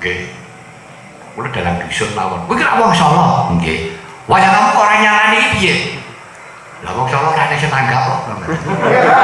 nggih. Kula dalang dusun mawon. Kuwi kira wong Solo? Nggih. Wayah ya kamu kok ora nyalani iki piye? Lah wong Solo ora kok.